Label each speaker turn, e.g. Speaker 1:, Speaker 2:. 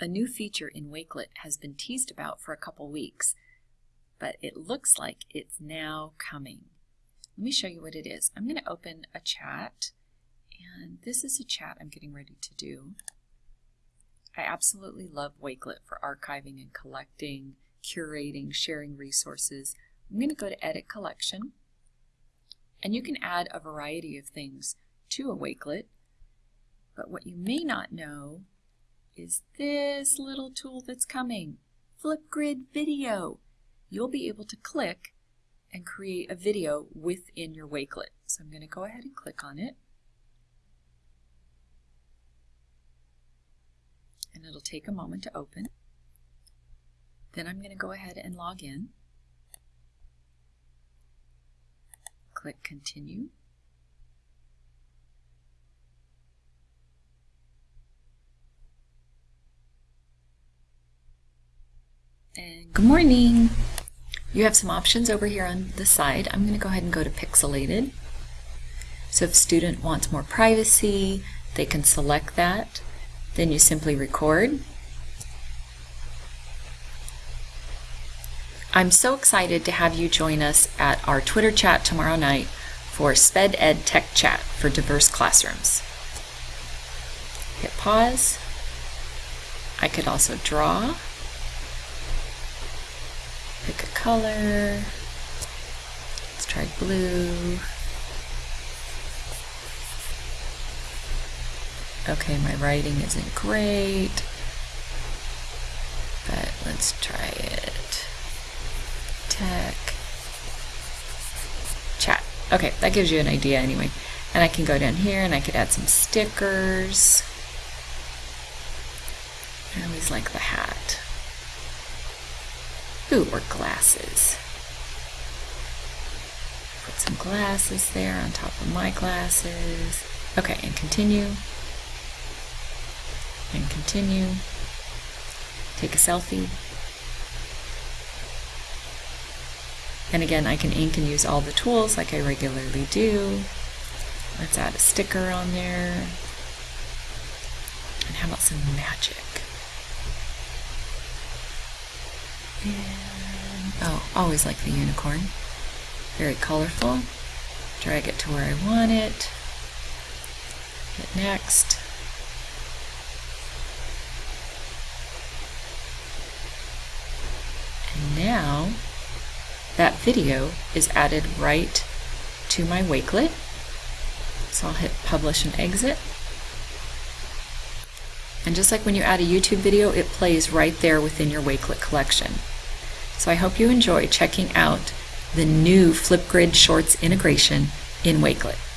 Speaker 1: A new feature in Wakelet has been teased about for a couple weeks, but it looks like it's now coming. Let me show you what it is. I'm going to open a chat, and this is a chat I'm getting ready to do. I absolutely love Wakelet for archiving and collecting, curating, sharing resources. I'm going to go to Edit Collection, and you can add a variety of things to a Wakelet, but what you may not know is this little tool that's coming, Flipgrid Video. You'll be able to click and create a video within your Wakelet. So I'm going to go ahead and click on it. And it'll take a moment to open. Then I'm going to go ahead and log in. Click Continue. And good morning. You have some options over here on the side. I'm going to go ahead and go to pixelated. So if a student wants more privacy, they can select that. Then you simply record. I'm so excited to have you join us at our Twitter chat tomorrow night for SPED Ed Tech Chat for diverse classrooms. Hit pause. I could also draw. Pick a color. Let's try blue. Okay, my writing isn't great, but let's try it. Tech. Chat. Okay, that gives you an idea anyway. And I can go down here and I could add some stickers. I always like the hat. Ooh, or glasses. Put some glasses there on top of my glasses. Okay, and continue. And continue. Take a selfie. And again, I can ink and use all the tools like I regularly do. Let's add a sticker on there. And how about some magic? And, oh, always like the unicorn. Very colorful. Drag it to where I want it. Hit next. And now that video is added right to my Wakelet. So I'll hit publish and exit. And just like when you add a YouTube video, it plays right there within your Wakelet collection. So I hope you enjoy checking out the new Flipgrid Shorts integration in Wakelet.